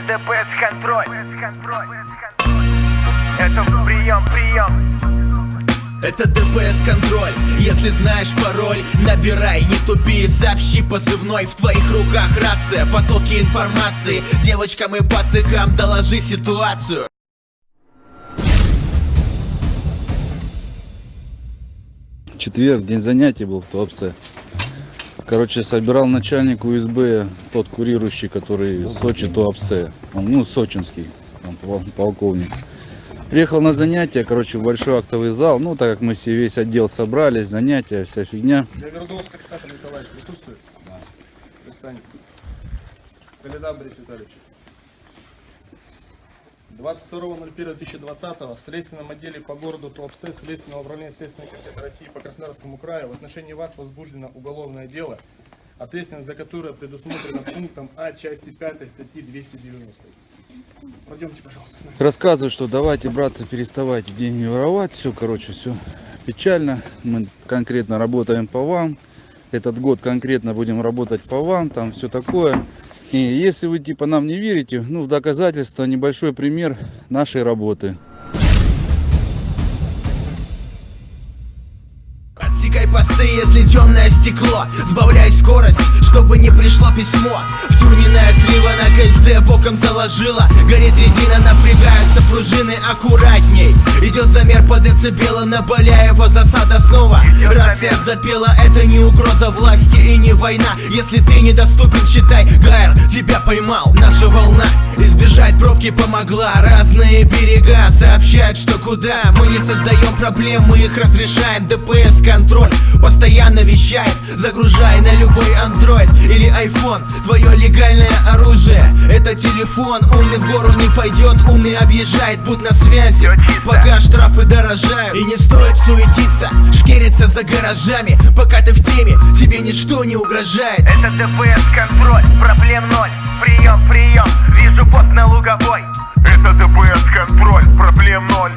ДПС контроль. Это прием, прием. Это ДПС контроль, если знаешь пароль Набирай, не тупи, сообщи позывной В твоих руках рация, потоки информации Девочкам и пацикам доложи ситуацию четверг, день занятий был в Туапсе. Короче, собирал начальник УСБ, тот курирующий, который Сочи Туапсе. Он, ну, сочинский, там, полковник. Приехал на занятия, короче, в большой актовый зал. Ну, так как мы все весь отдел собрались, занятия, вся фигня. Довердовский Александр Николаевич присутствует? Да. Пристань. Каледан Борис Витальевич. 22.01.2020 в следственном отделе по городу Туапсе Следственного управления Следственной комитета России по Краснодарскому краю в отношении вас возбуждено уголовное дело, ответственность за которое предусмотрена пунктом А части 5 статьи 290. Пойдемте, пожалуйста. Рассказываю, что давайте, братцы, переставайте деньги воровать. Все, короче, все печально. Мы конкретно работаем по вам. Этот год конкретно будем работать по вам. Там все такое. И если вы типа нам не верите, ну в доказательство небольшой пример нашей работы. Отсекай посты, если темное стекло. Сбавляй скорость, чтобы не пришло письмо. Втюненная слива на кольце боком заложила. Горит резина, напрягаются пружины аккуратней. Идет замер по децибелам на Боляева засада. Снова Рация запела, это не угроза власти и не война. Если ты недоступен, считай, Гайр тебя поймал Наша волна избежать пробки помогла. Разные берега сообщают, что куда. Мы не создаем проблем, мы их разрешаем. ДПС контроль Постоянно вещает, загружай на любой андроид или iPhone. Твое легальное оружие, это телефон. Умный в гору не пойдет, умный объезжает, будь на связи. Пока штрафы дорожают. И не стоит суетиться, шкериться за гаражами Пока ты в теме, тебе ничто не угрожает. Это ДПС контроль, проблем ноль. Прием, прием, вижу бот на луговой. Это ДПС контроль, проблем ноль.